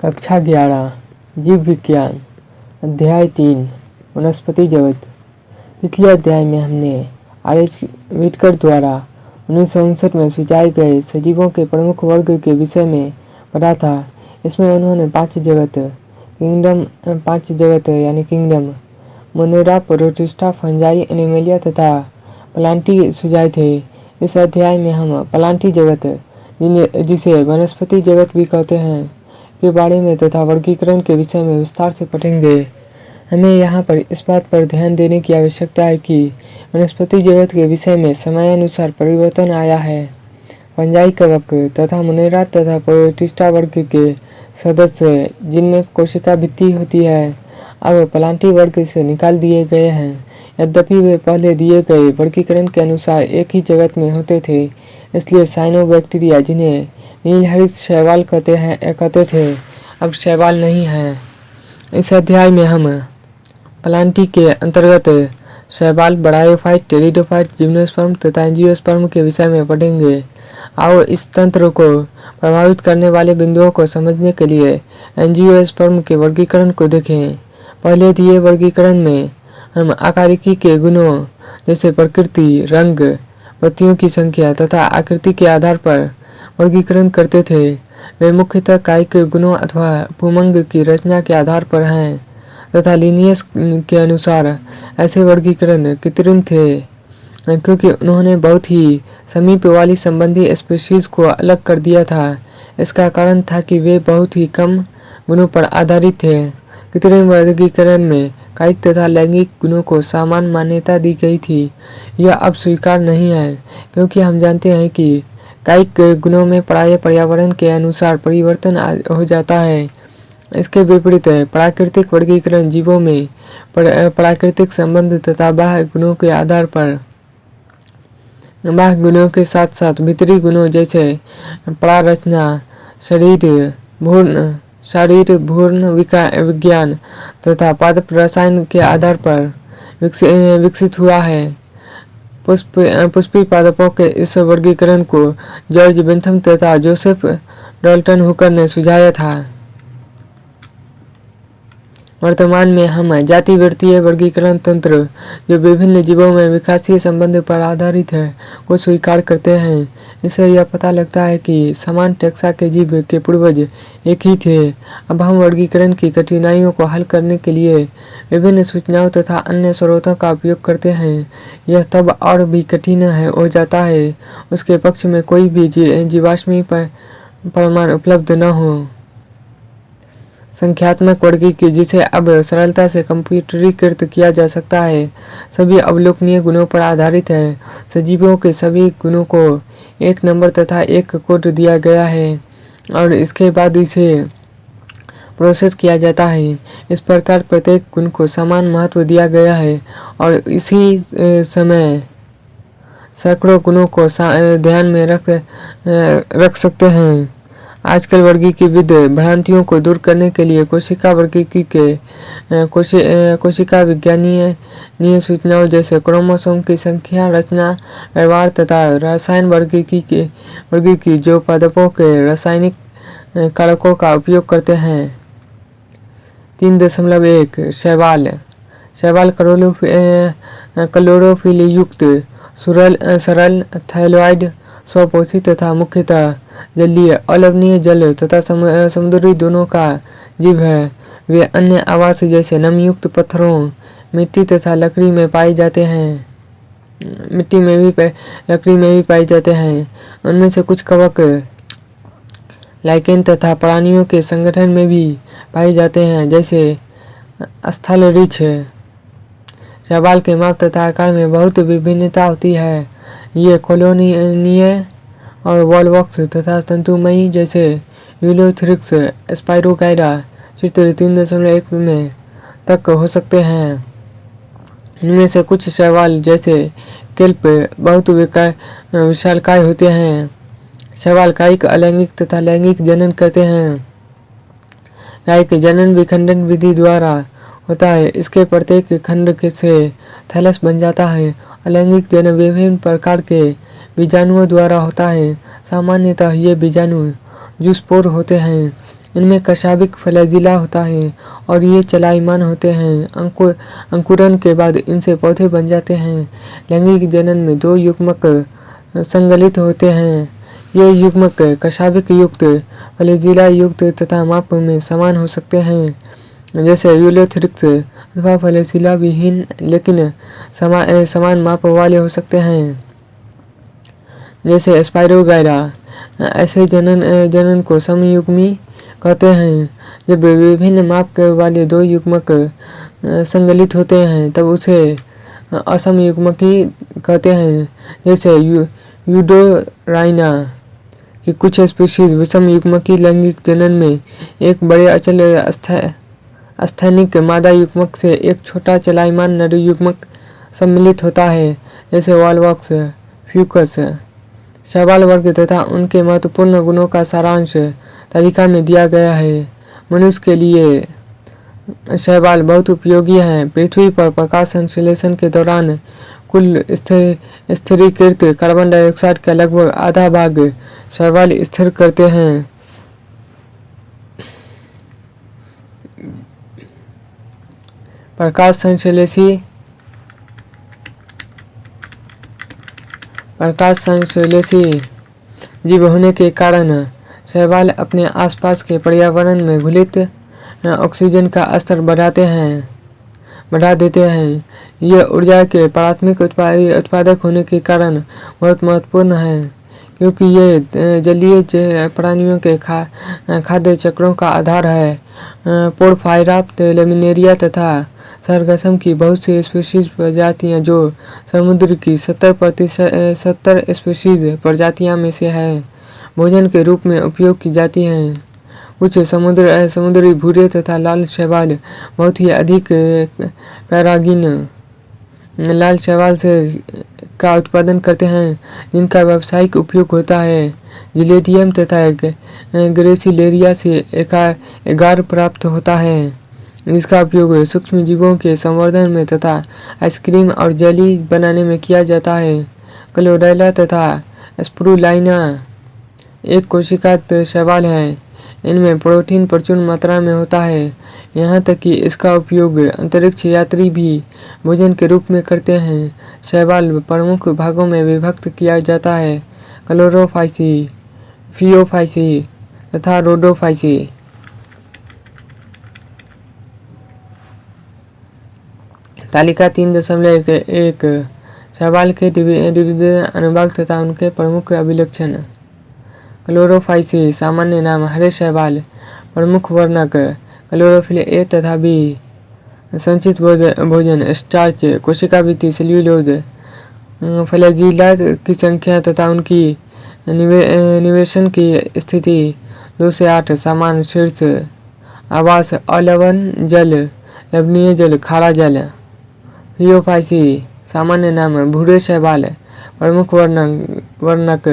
कक्षा ग्यारह, जीव विज्ञान, अध्याय तीन, वनस्पति जगत। पिछले अध्याय में हमने आर एच विटकर द्वारा उन्नीस सौ उनसठ में सुझाए गए सजीवों के प्रमुख वर्ग के विषय में पढ़ा था। इसमें उन्होंने पाँच जगत, किंगडम, पाँच जगत यानी kingdom, Monera, Protista, Fungi, Animalia तथा प्लांटी सुझाए थे। इस अध्याय में हम प्लांटी जगत जिसे वनस्पति जगत भी कहते हैं के बारे में तथा वर्गीकरण के विषय में विस्तार से पढ़ेंगे। हमें यहाँ पर इस बात पर ध्यान देने की आवश्यकता है कि वनस्पति जगत के विषय में समयानुसार परिवर्तन आया है। पंजाई कवक तथा मुनेरा तथा प्रोटिस्टा वर्ग के सदस्य जिनमें कोशिका भित्ति होती है, अब प्लांटी वर्ग से निकाल दिए गए हैं। यद्यपि वे पहले दिए गए वर्गीकरण के अनुसार एक ही जगत में होते थे, इसलिए साइनोबैक्टीरिया जिन्हें नीलहरित शैवाल कहते हैं कहते थे, अब शैवाल नहीं है। इस अध्याय में हम प्लांटी के अंतर्गत शैवाल बड़ायोफाइट टेरिडोफाइट जिम्नोस्पर्म, तथा एंजियोस्पर्म के विषय में पढ़ेंगे। और इस तंत्र को प्रभावित करने वाले बिंदुओं को समझने के लिए एंजियोस्पर्म के वर्गीकरण को देखें। पहले दिए वर्गीकरण में हम आकारिकी के गुणों, जैसे प्रकृति, रंग, पत्तियों की संख्या, तथा आकृति के आधार पर वर्गीकरण करते थे। वे मुख्यतः कायिक गुणों अथवा पुमंग की रचना के आधार पर हैं, तथा लीनियस के अनुसार ऐसे वर्गीकरण कृत्रिम थे, क्योंकि उन्होंने बहुत ही समीप वाली संबंधी स्पीशीज को अलग कर दिया था। इसका कारण था कि वे बहुत ही कम गुणों पर आधारित थे। कृत्रिम वर्गीकरण में कायिक तथा लैंगिक गुणों को समान मान्यता दी गई थी। यह अब स्वीकार नहीं है, क्योंकि हम जानते हैं कि कायिक गुणों में प्राय पर्यावरण के अनुसार परिवर्तन हो जाता है। इसके विपरीत प्राकृतिक वर्गीकरण जीवों में प्राकृतिक संबंध तथा बाह्य गुणों के आधार पर। बाह्य गुणों के साथ साथ भीतरी गुणों जैसे प्रारचना शरीर भूर्ण शरीर भूर्ण विज्ञान तथा पादप रसायन के आधार पर विकसित हुआ है। पुष्प पुष्पी पादपों के इस वर्गीकरण को जॉर्ज बेंथम तथा जोसेफ डॉल्टन हुकर ने सुझाया था। वर्तमान में हम जाति वृत्तीय वर्गीकरण तंत्र, जो विभिन्न जीवों में विकासीय संबंध पर आधारित है, को स्वीकार करते हैं। इससे यह पता लगता है कि समान टैक्सा के जीव के पूर्वज एक ही थे। अब हम वर्गीकरण की कठिनाइयों को हल करने के लिए विभिन्न सूचनाओं तथा अन्य स्रोतों का उपयोग करते हैं। यह तब और भी कठिन है, हो जाता है, उसके पक्ष में कोई भी जीवाश्मी प्रमाण उपलब्ध न हो। संख्यात्मक वर्गी की जिसे अब सरलता से कंप्यूटरीकृत किया जा सकता है। सभी अवलोकनीय गुणों पर आधारित है। सजीवों के सभी गुणों को एक नंबर तथा एक कोड दिया गया है और इसके बाद इसे प्रोसेस किया जाता है। इस प्रकार प्रत्येक गुण को समान महत्व दिया गया है और इसी समय सैकड़ों गुणों को ध्यान में रख रख सकते हैं। आजकल वर्गी की विध भ्रांतियों को दूर करने के लिए कोशिका वर्गीकी के कोशि, कोशिका विज्ञानीय सूचनाओं जैसे क्रोमोसोम की संख्या रचना व्यवहार तथा रसायन वर्गीकी के वर्गीकी जो पदपों के रासायनिक कारकों का उपयोग करते हैं। तीन दशमलव एक शैवाल। शैवाल क्लोरोफिल युक्त सुरल सरल थैलोइड स्वपोषी तथा मुख्यतः जलीय, अलवनीय जल तथा समुद्री दोनों का जीव है। वे अन्य आवास जैसे नमयुक्त पत्थरों, मिट्टी तथा लकड़ी में पाए जाते हैं। मिट्टी में भी लकड़ी में भी पाए जाते हैं। उनमें से कुछ कवक, लाइकेन तथा प्राणियों के संगठन में भी पाए जाते हैं, जैसे स्थल रिछ शैवाल के माप तथा आकार में बहुत विभिन्नता होती है। ये कॉलोनीय और वॉलवॉक्स तथा तंतुमयी जैसे यूलोथ्रिक्स स्पाइरोकाइडा चित्र तीन दशमलव एक में तक हो सकते हैं। इनमें से कुछ शैवाल जैसे केल्प बहुत विशालकाय होते हैं। शैवाल कायिक अलैंगिक तथा लैंगिक जनन करते हैं। कायिक जनन विखंडन विधि द्वारा होता है। इसके प्रत्येक खंड से थैलस बन जाता है अलैंगिक जन्म विभिन्न प्रकार के बीजाणुओं द्वारा होता है। सामान्यतः ये बीजाणु जूसपोर होते हैं। इनमें कशाबिक फ्लैजिला होता है और ये चलायमान होते हैं। अंकुर अंकुरन के बाद इनसे पौधे बन जाते हैं। लैंगिक जनन में दो युग्मक संगलित होते हैं। ये युग्मक कशाबिक युक्त फ्लैजिला युक्त तथा माप में समान हो सकते हैं। जैसे यूलोथ्रिक्स अथवा फ्लैजिला विहीन लेकिन समा, समान माप वाले हो सकते हैं। जैसे स्पाइरोगायरा ऐसे जनन जनन को समयुग्मी कहते हैं। जब विभिन्न माप वाले दो युग्मक संगलित होते हैं तब उसे असम युग्मकी कहते हैं। जैसे यू यूडोराइना की कुछ स्पीशीज विषम युग्मकी लैंगिक जनन में एक बड़े अचल स्थैनिक मादा युग्मक से एक छोटा चलायमान नर युग्मक सम्मिलित होता है, जैसे वॉलवॉक्स, फ्यूकस शैवाल वर्ग तथा उनके महत्वपूर्ण गुणों का सारांश तालिका में दिया गया है। मनुष्य के लिए शैवाल बहुत उपयोगी हैं। पृथ्वी पर प्रकाश संश्लेषण के दौरान कुल स्थिरीकृत कार्बन डाइऑक्साइड का लगभग आधा भाग शैवाल स्थिर करते हैं। प्रकाश संश्लेषी। प्रकाश संश्लेषी। जीव होने के कारण शैवाल अपने आसपास के पर्यावरण में घुलित ऑक्सीजन का स्तर बढ़ाते हैं, बढ़ा देते हैं। यह ऊर्जा के प्राथमिक उत्पादक होने के कारण बहुत महत्वपूर्ण है। क्योंकि ये जलीय प्राणियों के खा खाद्य चक्रों का आधार है। पोरफायराप्ट लेमिनेरिया तथा सरगसम की बहुत सी स्पीशीज प्रजातियाँ जो समुद्र की सत्तर प्रतिशत सत्तर स्पीशीज प्रजातियाँ में से है, भोजन के रूप में उपयोग की जाती हैं। कुछ समुद्र समुद्री भूरे तथा लाल शैवाल बहुत ही अधिक पैरागिन, लाल शैवाल से का उत्पादन करते हैं, जिनका व्यावसायिक उपयोग होता है। जिलेडियम तथा ग्रेसिलेरिया से एगार प्राप्त होता है। इसका उपयोग सूक्ष्म जीवों के संवर्धन में तथा आइसक्रीम और जेली बनाने में किया जाता है। क्लोरेला तथा स्प्रूलाइना, एक कोशिका शैवाल है। इनमें प्रोटीन प्रचुर मात्रा में होता है। यहाँ तक कि इसका उपयोग अंतरिक्ष यात्री भी भोजन के रूप में करते हैं। शैवाल प्रमुख भागों में विभक्त किया जाता है। क्लोरोफाइसी, फियोफाइसी तथा रोडोफाइसी। तालिका तीन दशमलव एक, शैवाल के अनुभाग तथा उनके प्रमुख अभिलक्षण। क्लोरोफाइसी सामान्य नाम हरे शैवाल प्रमुख वर्णक। क्लोरोफिल ए तथा बी। संचित भोजन स्टार्च कोशिका वृत्ति सेल्यूलोज फ्लैजिला की संख्या तथा उनकी निवे, निवेशन की स्थिति। दो से आठ समान शीर्ष। आवास अलवन जल लवणीय जल खारा जल। रियोफाइसी सामान्य नाम भूरे शैवाल प्रमुख वर्णक वर्णक।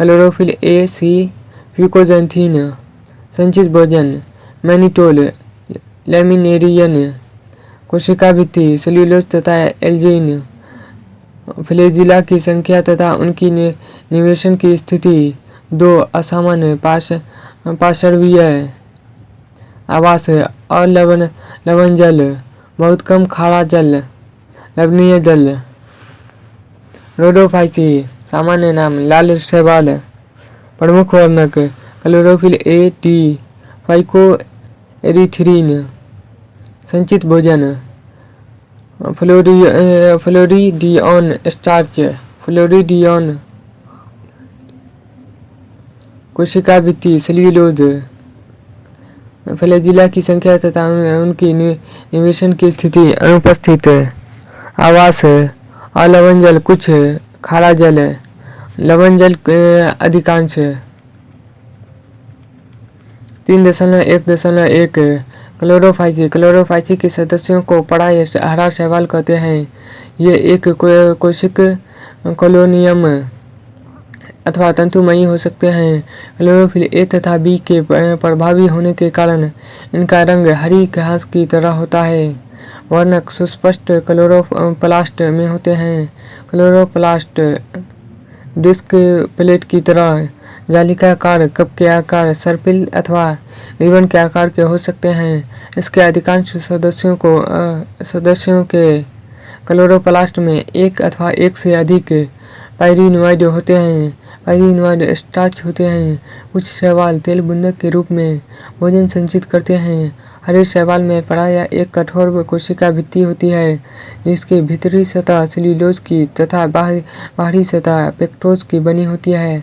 क्लोरोफिल ए सी फ्यूकोजेंथीन संचित भोजन मैनिटोल लेमिनेरियन कोशिका भित्ति सेल्यूलोज तथा एल्जीन फ्लेजिला की संख्या तथा उनकी निवेशन की स्थिति, दो असामान्य पाश पार्श्वीय आवास अलवन लवन जल, बहुत कम खारा जल, लवणीय जल। रोडोफाइसी सामान्य नाम लाल शैवाल प्रमुख वर्णक, क्लोरोफिल ए, टी, फाइको एरिथ्रीन, संचित भोजन फ्लोरी फ्लोरिडियन स्टार्च, फ्लोरिडियन कोशिका भित्ति सेल्यूलोज, फ्लैजिला की संख्या तथा उनकी निवेशन की स्थिति अनुपस्थित, आवास अलवन जल कुछ खारा जल है, लवण जल अधिकांश है। तीन दशमलव एक दशमलव एक क्लोरोफाइसी क्लोरोफाइसी के सदस्यों को पड़ा हरा शैवाल कहते हैं। ये एक कोशिक कॉलोनियम अथवा तंतुमयी हो सकते हैं। क्लोरोफिल ए तथा बी के प्रभावी होने के कारण इनका रंग हरी घास की तरह होता है। वर्णक सुस्पष्ट क्लोरोप्लास्ट में होते हैं। क्लोरोप्लास्ट डिस्क प्लेट की तरह जाली का आकार, कप के आकार सर्पिल अथवा रिबन के आकार के हो सकते हैं। इसके अधिकांश सदस्यों को सदस्यों के क्लोरोप्लास्ट में एक अथवा एक से अधिक पायरिनोइड होते हैं। पायरिनोइड स्टार्च होते हैं। कुछ शैवाल तेल बुंदक के रूप में भोजन संचित करते हैं। हरे शैवाल में प्राय एक कठोर कोशिका भित्ति होती है, जिसकी भीतरी सतह सेल्यूलोज की तथा बाहरी बाहरी सतह पेक्टोज की बनी होती है।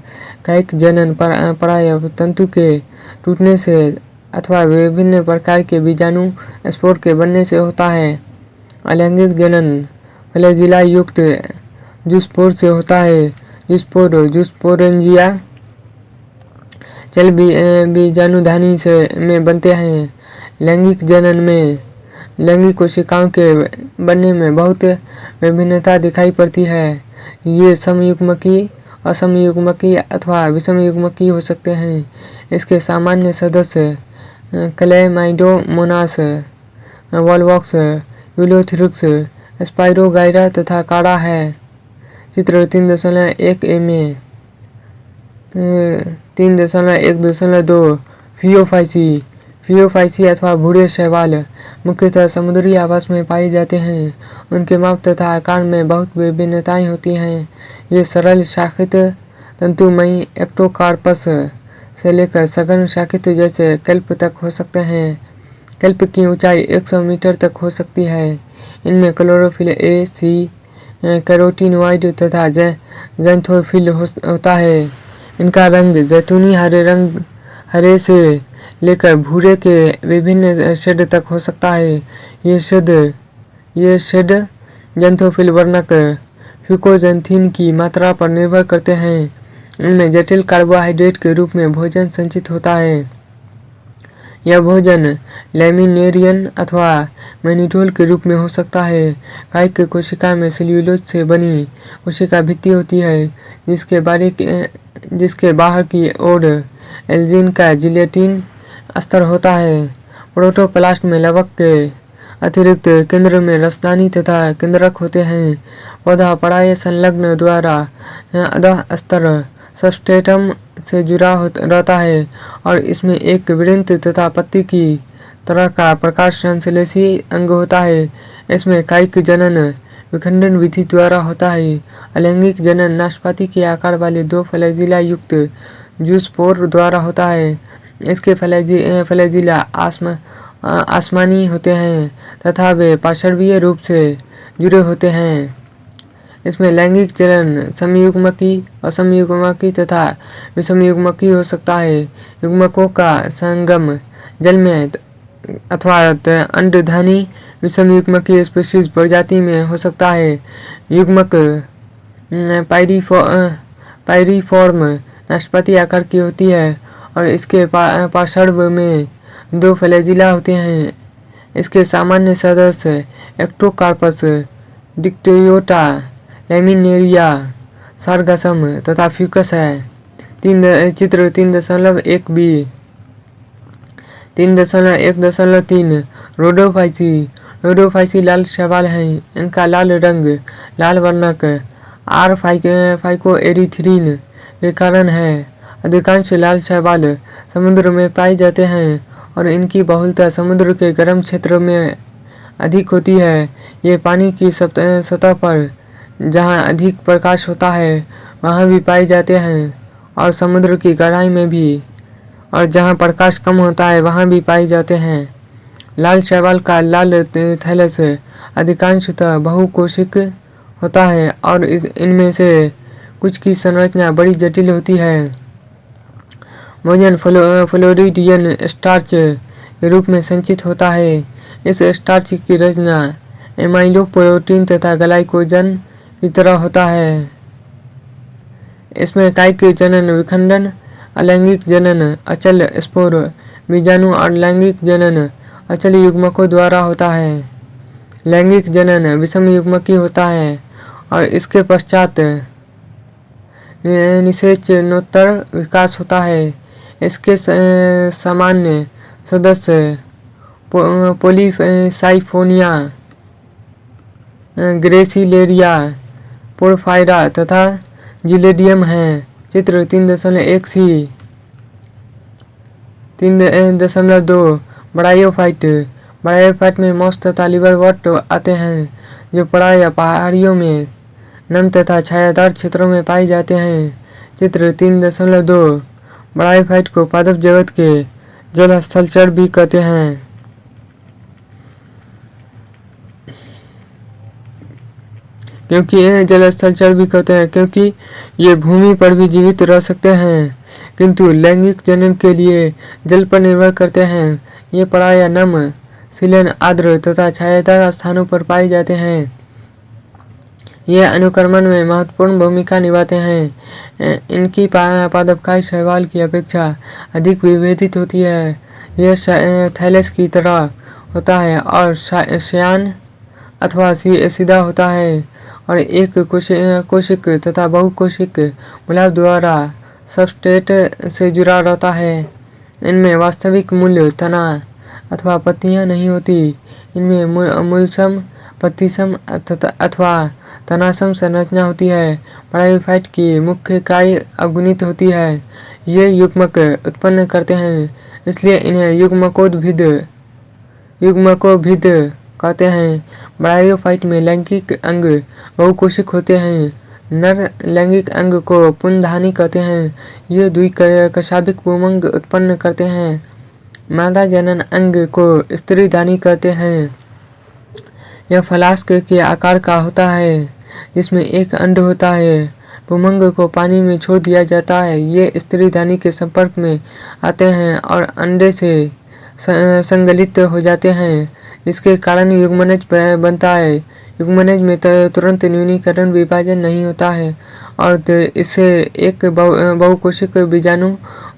कैक जनन प्राय तंतु के टूटने से अथवा विभिन्न प्रकार के बीजाणु स्पोर के बनने से होता है। अलैंगिक जनन फ्लैजिला युक्त जूस्पोर से होता है। जूस्पोर, जूस्पोरेंजिया, चल बीजाणुधानी से में बनते हैं। लैंगिक जनन में, लैंगिक कोशिकाओं के बनने में बहुत विभिन्नता दिखाई पड़ती है। ये समयुग्मकी, असमयुग्मकी अथवा विषमयुग्मकी हो सकते हैं। इसके सामान्य सदस्य, क्लेमाइडोमोनास, वॉलवॉक्स, यूलोथ्रिक्स, स्पाइरोगाइरा तथा काड़ा है। चित्र तीन दशमलव एक ए में तीन दशमलव एक दशमलव दो, फियोफाइसी। फियोफाइसी अथवा भूरे शैवाल मुख्यतः समुद्री आवास में पाए जाते हैं। उनके माप तथा आकार में बहुत विभिन्नताएँ होती हैं। ये सरल शाखित तंतुमयी एक्टोकार्पस से लेकर सघन शाखित जैसे कल्प तक हो सकते हैं। कल्प की ऊंचाई 100 मीटर तक हो सकती है। इनमें क्लोरोफिल ए, सी कैरोटीनोइड तथा जैंथोफिल होता है। इनका रंग जैतूनी हरे रंग, हरे से लेकर भूरे के विभिन्न शेड तक हो सकता है। ये शेड ये शेड जैंथोफिल वर्णक, फ्यूकोजेंथीन की मात्रा पर निर्भर करते हैं। इनमें जटिल कार्बोहाइड्रेट के रूप में भोजन संचित होता है। यह भोजन लेमिनेरियन अथवा मैनिटोल के रूप में हो सकता है। कायिक कोशिका में सेल्यूलोज से बनी कोशिका भित्ति होती है, जिसके बारे जिसके बाहर की ओर एल्जिन का जिलेटिन स्तर होता है। प्रोटोप्लास्ट में लवक के अतिरिक्त केंद्र में रसदानी तथा केंद्रक होते हैं। पौधा पढ़ाई संलग्न द्वारा अधः स्तर सबस्टेटम से जुड़ा रहता है और इसमें एक वृंत तथा पत्ती की तरह का प्रकाश संश्लेषी अंग होता है। इसमें कायिक जनन विखंडन विधि द्वारा होता है। अलैंगिक जनन नाशपाती के आकार वाले दो फ्लैजिला युक्त जूसपोर द्वारा होता है। इसके फ्लैजी फ्लैजिला आसमा आसमानी होते हैं, तथा वे पार्श्वीय रूप से जुड़े होते हैं। इसमें लैंगिक चलन समयुग्मकी असमयुग्मकी तथा विषमयुग्मकी हो सकता है। युग्मकों का संगम, जल में अथवा अंडधानी विषम युग्मकी स्पीशीज प्रजाति में हो सकता है। युग्मक पायरीफो पायरीफॉर्म, नाशपाती आकार की होती है। और इसके पा, में दो फ्लैजिला होते हैं। इसके सामान्य सदस्य एक्टोकार्पस डिक्टोयोटा लेमिनेरिया सारगसम तथा फ्यूकस है। तीन चित्र तीन दशमलव एक बी। तीन दशमलव एक दशमलव तीन रोडोफाइसी। रोडोफाइसी लाल शैवाल हैं। इनका लाल रंग लाल वर्णक आर फाइको एरिथ्रीन के कारण है। अधिकांश लाल शैवाल समुद्र में पाए जाते हैं और इनकी बहुलता समुद्र के गर्म क्षेत्र में अधिक होती है। ये पानी की सतह पर, जहाँ अधिक प्रकाश होता है, वहाँ भी पाए जाते हैं और समुद्र की गहराई में भी, और जहाँ प्रकाश कम होता है, वहाँ भी पाए जाते हैं। लाल शैवाल का लाल थैलस अधिकांशतः बहुकोशिक होता है और इनमें से कुछ की संरचना बड़ी जटिल होती है। भोजन फ्लो, फ्लोरिडियन स्टार्च के रूप में संचित होता है। इस स्टार्च की रचना एमाइलो प्रोटीन तथा ग्लाइकोजन की तरह होता है। इसमें कायिक जनन विखंडन, अलैंगिक जनन, अचल स्पोर बीजाणु और लैंगिक जनन, अचल युग्मकों द्वारा होता है। लैंगिक जनन विषम युग्मकी होता है और इसके पश्चात निषेचनोत्तर विकास होता है। इसके सामान्य सदस्य पोलीसाइफोनिया ग्रेसिलेरिया, पोरफायरा तथा जिलेडियम हैं। चित्र तीन दशमलव एक सी। तीन दशमलव दो। बड़ायोफाइट बड़ायोफाइट में मौस तथा लिवरवट आते हैं, जो पड़ा पहाड़ियों में नम तथा छायादार क्षेत्रों में पाए जाते हैं। चित्र तीन दशमलव दो। बड़ायोफाइट को पादप जगत के जल स्थलचर भी कहते हैं। क्योंकि इन्हें जल स्थलचर भी कहते हैं, क्योंकि ये भूमि पर भी जीवित रह सकते हैं। किंतु लैंगिक जनन के लिए जल पर निर्भर करते हैं। ये प्राय नम, सिलन, आर्द्र तथा छायादार स्थानों पर पाए जाते हैं। ये अनुक्रमण में महत्वपूर्ण भूमिका निभाते हैं। इनकी पादपकाई शैवाल की अपेक्षा अधिक विभेदित होती है। यह थैलेस की तरह होता है और श्यान अथवा सीधा होता है और एक कोशिक तथा बहुकोशिक गुलाब द्वारा सबस्टेट से जुड़ा रहता है। इनमें वास्तविक मूल्य, तना अथवा पत्तियाँ नहीं होती। इनमें मूलसम पत्तीसम अथवा तनासम संरचना होती है। पराइफाइट की मुख्य काय अवगुणित होती है। ये युग्मक उत्पन्न करते हैं, इसलिए इन्हें युग्मकोद्भिद युग्मकोभिद कहते हैं। ब्रायोफाइट में लैंगिक अंग बहुकोशिक होते हैं। नर लैंगिक अंग को पुनधानी कहते हैं। ये दुई कशाबिक पुमंग उत्पन्न करते हैं। मादा जनन अंग को स्त्री दानी कहते हैं। यह फलास्क के आकार का होता है, जिसमें एक अंड होता है। पुमंग को पानी में छोड़ दिया जाता है। ये स्त्री दानी के संपर्क में आते हैं और अंडे से संगलित हो जाते हैं इसके कारण युग्मनज बनता है। युग्मनज में तुरंत न्यूनीकरण विभाजन नहीं होता है और इससे एक बहुकोशिक बीजाणु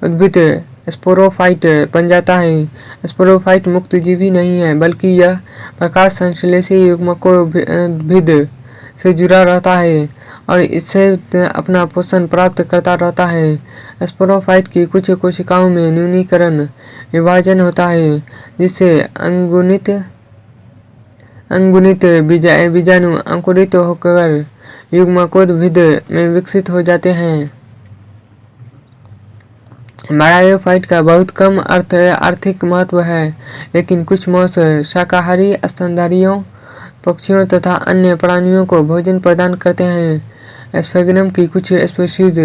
उद्भिद स्पोरोफाइट बन जाता है। स्पोरोफाइट मुक्त जीवी नहीं है, बल्कि यह प्रकाश संश्लेषी युग्मको भिद से जुड़ा रहता है और इससे अपना पोषण प्राप्त करता रहता है। स्पोरोफाइट की कुछ कोशिकाओं में न्यूनीकरण, विभाजन होता है, जिससे अंगुनित अंगुनित बीजाणु अंकुरित होकर युग्मकोद्भिद में विकसित हो जाते हैं। बायोफाइट का बहुत कम अर्थ आर्थिक महत्व है, लेकिन कुछ मौस शाकाहारी स्तनधारियों, पक्षियों तथा अन्य प्राणियों को भोजन प्रदान करते हैं। स्फेगनम की कुछ स्पेशीज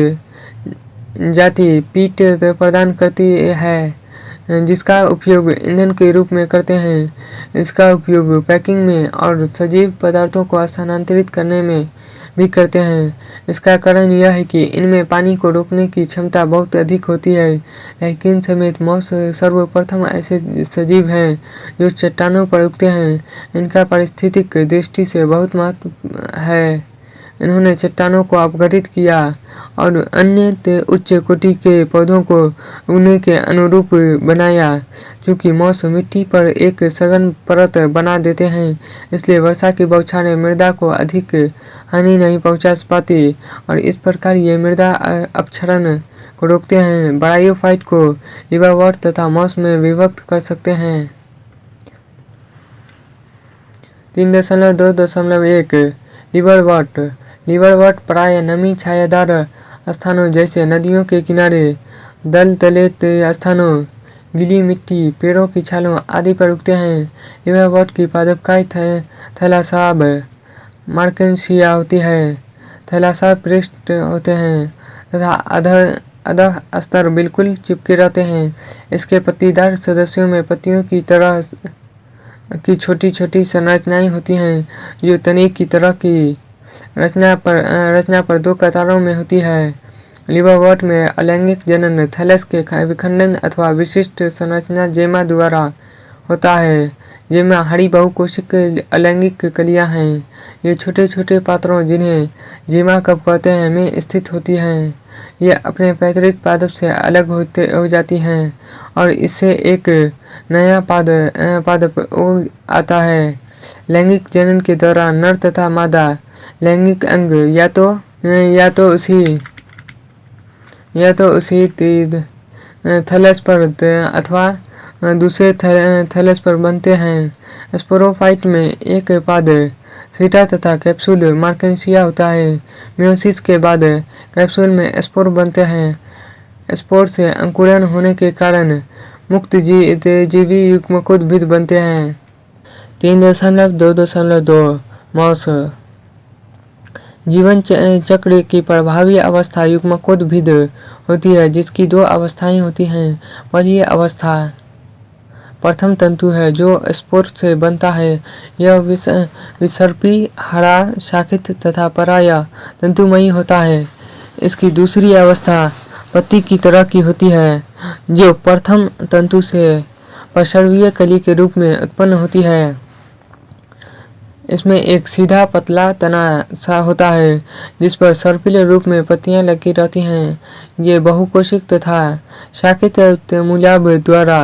जाति पीट प्रदान करती है। जिसका उपयोग ईंधन के रूप में करते हैं। इसका उपयोग पैकिंग में और सजीव पदार्थों को स्थानांतरित करने में भी करते हैं। इसका कारण यह है कि इनमें पानी को रोकने की क्षमता बहुत अधिक होती है। लेकिन समेत मौस सर्वप्रथम ऐसे सजीव हैं जो चट्टानों पर उगते हैं। इनका पारिस्थितिक दृष्टि से बहुत महत्व है। इन्होंने चट्टानों को अपघटित किया और अन्य उच्च कोटि के पौधों को उगने के अनुरूप बनाया क्योंकि मौसम मिट्टी पर एक सघन परत बना देते हैं। इसलिए वर्षा की बौछारें मृदा को अधिक हानि नहीं पहुँचा पाती और इस प्रकार ये मृदा अपक्षरण को रोकते हैं। बड़ाइयोफाइट को लिवावर्ट तथा मौस में विभक्त कर सकते हैं। तीन दशमलव दो दशमलव एक लिवरवर्ट लिवरवर्ट प्राय नमी छायादार स्थानों जैसे नदियों के किनारे, दल तलेत स्थानों गीली मिट्टी, पेड़ों की छालों आदि पर उगते हैं। लिवरवर्ट की पादपकाई थैलासाब मार्केंसिया होती है। थैलासाब पृष्ठ होते हैं तथा अधर अधः स्तर बिल्कुल चिपके रहते हैं। इसके पत्तीदार सदस्यों में पत्तियों की तरह की छोटी छोटी संरचनाएँ होती हैं, जो तने की तरह की रचना पर रचना पर दो कतारों में होती है। लिवरवर्ट में अलैंगिक जनन, थैलस के विखंडन अथवा विशिष्ट संरचना जेमा द्वारा होता है, जेमा हरी बहुकोशिक अलैंगिक कलियाँ हैं। ये छोटे छोटे पात्रों जिन्हें जेमा कब कहते हैं में स्थित होती हैं। ये अपने पैतृक पादप से अलग होते, हो जाती हैं और इससे एक नया पाद पादप आता है। लैंगिक जनन के दौरान नर तथा मादा लैंगिक अंग या तो या तो उसी या तो उसी थैलस पर अथवा दूसरे थैलस पर बनते हैं। स्पोरोफाइट में एक पाद सीटा तथा कैप्सूल मार्केंसिया होता है। मियोसिस के बाद कैप्सूल में स्पोर बनते हैं। स्पोर से अंकुरन होने के कारण मुक्त जी, जीवी युग्मकोद्भिद बनते हैं। तीन दशमलव दो दशमलव दो मौस जीवन चक्र की प्रभावी अवस्था युग्मकोद्भिद होती है, जिसकी दो अवस्थाएँ होती हैं। पहली अवस्था प्रथम तंतु है, जो स्पोर से बनता है। यह विसर्पी, हरा, शाखित तथा पराया तंतुमयी होता है। इसकी दूसरी अवस्था पत्ती की तरह की होती है, जो प्रथम तंतु से प्रसर्वीय कली के रूप में उत्पन्न होती है। इसमें एक सीधा पतला तना सा होता है, जिस पर सर्पिल रूप में पत्तियाँ लगी रहती हैं। ये बहुकोशिक तथा शाखित मूल्याब द्वारा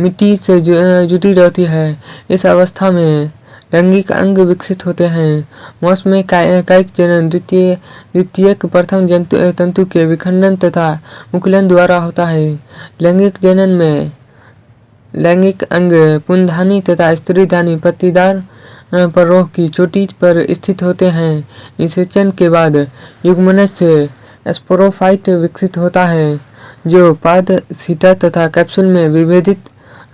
मिट्टी से जुटी रहती है। इस अवस्था में लैंगिक अंग विकसित होते हैं। मौसम कायिक जनन द्वितीय द्वितीय प्रथम तंतु के विखंडन तथा मुकुलन द्वारा होता है। लैंगिक जनन में लैंगिक अंग पुनधानी तथा स्त्रीधानी पत्तीदार परों की चोटी पर स्थित होते हैं। निषेचन के बाद युग्मनज से स्पोरोफाइट विकसित होता है, जो पाद, सीटा तथा कैप्सूल में विभेदित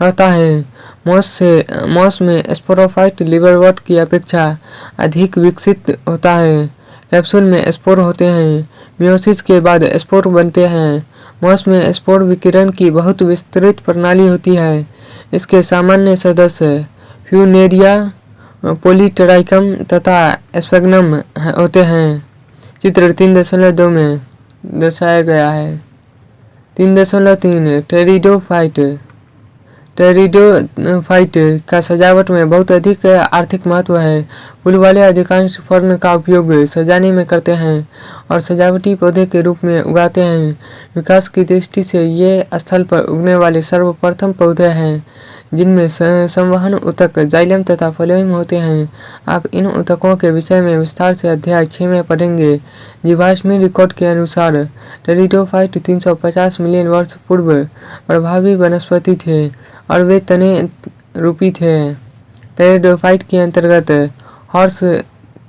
रहता है। मॉस से, मॉस में स्पोरोफाइट लिवरवट की अपेक्षा अधिक विकसित होता है। कैप्सूल में स्पोर होते हैं। मियोसिस के बाद स्पोर बनते हैं। मॉस में स्पोर विकिरण की बहुत विस्तृत प्रणाली होती है। इसके सामान्य सदस्य फ्यूनेरिया पोलीटराइकम तथा स्पेगनम होते हैं। चित्र तीन दशमलव दो में दर्शाया गया है। तीन दशमलव तीन टेरिडोफाइट टेरिडोफाइट का सजावट में बहुत अधिक आर्थिक महत्व है। फूल वाले अधिकांश फर्न का उपयोग सजाने में करते हैं और सजावटी पौधे के रूप में उगाते हैं। विकास की दृष्टि से ये स्थल पर उगने वाले सर्वप्रथम पौधे हैं। जिनमें संवहन उतक जाइलम तथा फ्लोएम होते हैं। आप इन उतकों के विषय में विस्तार से अध्याय छः में पढ़ेंगे। जीवाश्मी रिकॉर्ड के अनुसार, टेरिडोफाइट 350 मिलियन वर्ष पूर्व प्रभावी वनस्पति थे और वे तने रूपी थे। टेरिडोफाइट के अंतर्गत हॉर्स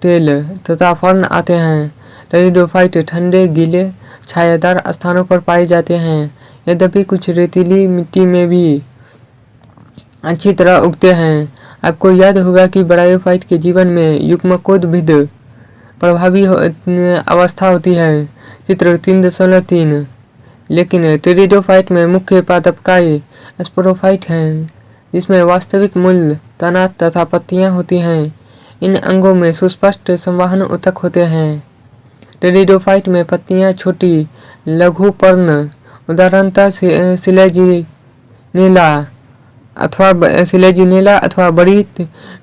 टेल तथा फर्न आते हैं। टेरिडोफाइट ठंडे, गीले, छायादार स्थानों पर पाए जाते हैं। यद्यपि कुछ रेतीली मिट्टी में भी अच्छी तरह उगते हैं। आपको याद होगा कि बरायोफाइट के जीवन में युग्मकोद्भिद प्रभावी हो, अवस्था होती है चित्र तीन दशमलव तीन। लेकिन टेरिडोफाइट में मुख्य पादपकाय स्पोरोफाइट हैं जिसमें वास्तविक मूल तना तथा पत्तियाँ होती हैं। इन अंगों में सुस्पष्ट संवाहन उतक होते हैं। टेरिडोफाइट में पत्तियाँ छोटी लघु पर्ण उदाहरणतः सिलेजी नीला। अथवा सिलेजिनेला अथवा बड़ी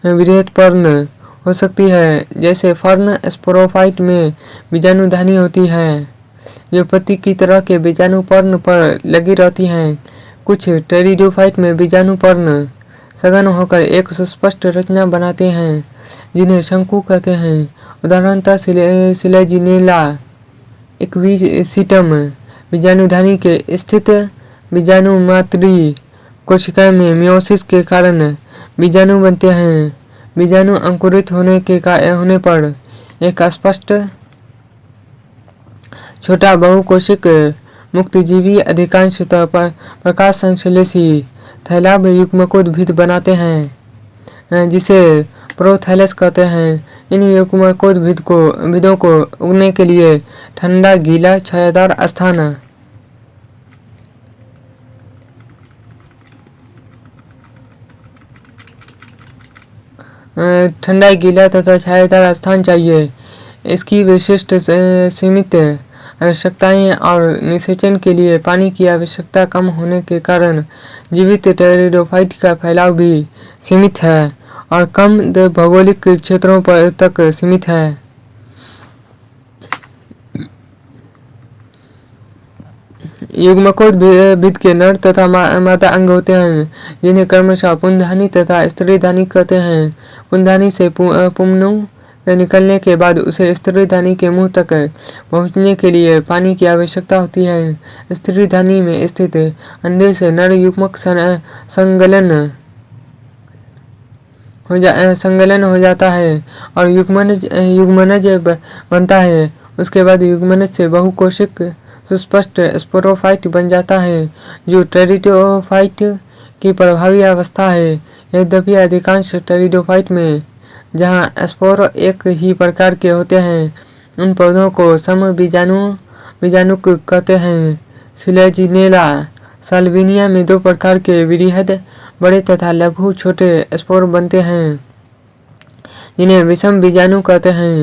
वृहत पर्ण हो सकती है, जैसे फर्न स्पोरोफाइट में बीजाणुधानी होती है, जो पत्ती की तरह के बीजाणुपर्ण पर लगी रहती हैं। कुछ टेरिडोफाइट में बीजाणु बीजाणुपर्ण सघन होकर एक सुस्पष्ट रचना बनाते हैं, जिन्हें शंकु कहते हैं। उदाहरणतः सिलेजिनेला इक्वीसीटम बीजाणुधानी के स्थित बीजाणु बीजाणुमात्री कोशिका में मियोसिस के कारण बीजाणु बनते हैं। बीजाणु अंकुरित होने के होने पर एक स्पष्ट छोटा बहुकोशिक मुक्तजीवी अधिकांशतः प्रकाश संश्लेषी थैलाब युग्मकोद्भिद बनाते हैं, जिसे प्रोथैलस कहते हैं। इन युग्मकोद्भिद को विदों को उगने के लिए ठंडा गीला छायादार स्थान ठंडा गीला तथा छायादार स्थान चाहिए। इसकी विशिष्ट सीमित आवश्यकताएँ और निषेचन के लिए पानी की आवश्यकता कम होने के कारण जीवित टेरिडोफाइट का फैलाव भी सीमित है और कम भौगोलिक क्षेत्रों पर तक सीमित है। युग्मकोद्भिद के नर तथा मा, माता अंग होते हैं जिन्हें क्रमशः पुनधानी तथा स्त्रीधानी कहते हैं। पुनधानी से पुमनु निकलने के बाद उसे स्त्रीधानी के मुँह तक पहुँचने के लिए पानी की आवश्यकता होती है। स्त्रीधानी में स्थित अंडे से नर युग्मक संगलन हो जा संगलन हो जाता है और युग्मनज युग्मनज बनता है। उसके बाद युग्मनज से बहुकोशिक सुस्पष्ट स्पोरोफाइट बन जाता है, जो टेरिडोफाइट की प्रभावी अवस्था है। यद्यपि अधिकांश टेरिडोफाइट में, जहाँ स्पोर एक ही प्रकार के होते हैं, उन पौधों को सम बीजाणु, बीजाणुक कहते हैं। सिलेजिनेला, साल्विनिया में दो प्रकार के वृहद, बड़े तथा लघु छोटे स्पोर बनते हैं। जिन्हें विषम बीजाणु कहते हैं।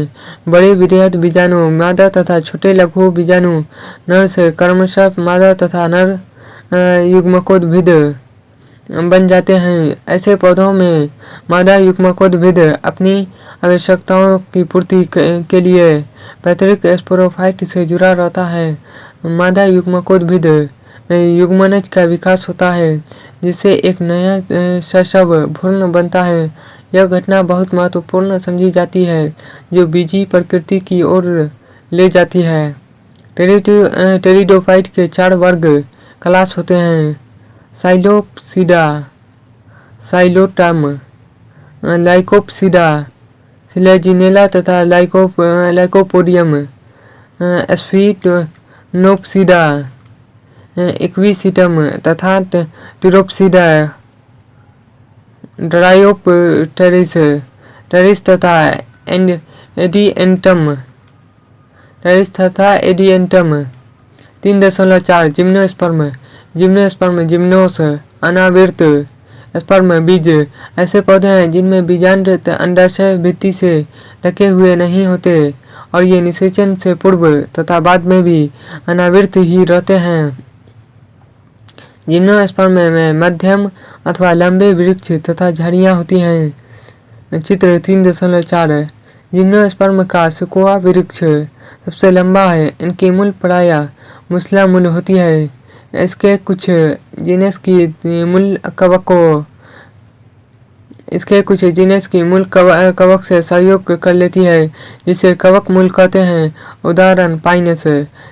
बड़े वृहद बीजाणु, मादा तथा छोटे लघु बीजाणु, नर से क्रमशः मादा तथा नर युग्मकोद्भिद, बन जाते हैं। ऐसे पौधों में मादा युग्मकोद्भिद अपनी आवश्यकताओं की पूर्ति के लिए पैतृक स्पोरोफाइट से जुड़ा रहता है। मादा युग्मकोद्भिद में युग्मनज का विकास होता है, जिससे एक नया शशव, भ्रूण बनता है। यह घटना बहुत महत्वपूर्ण समझी जाती है, जो बीजी प्रकृति की ओर ले जाती है। टेरिडोफाइट के चार वर्ग क्लास होते हैं। साइलोप्सिडा साइलोटम लाइकोप्सिडा, सिलेजिनेला तथा लाइको लाइकोपोडियम स्फीटोनोप्सिडा इक्विसिटम तथा टिरोप्सिडा। ड्रायोपटेरिस टेरिस तथा एंड एडिएंटम टेरिस तथा एडिएंटम तीन दशमलव चार जिम्नोस्पर्म जिम्नोस्पर्म जिम्नोस अनावृत स्पर्म बीज ऐसे पौधे हैं जिनमें बीजांड अंडाशय भित्ति से ढके हुए नहीं होते और ये निषेचन से पूर्व तथा बाद में भी अनावृत ही रहते हैं। जिम्नोस्पर्म में मध्यम अथवा लंबे वृक्ष तथा झाड़ियाँ होती हैं। चित्र तीन दशमलव चार जिम्नोस्पर्म का सुकोआ वृक्ष सबसे लंबा है, इनकी मूल प्राया मुसला मूल होती है। इसके कुछ जीनस की मूल कवक इसके कुछ जीनस की मूल कवक से सहयोग कर लेती है, जिसे कवक मूल कहते हैं। उदाहरण, पाइनस।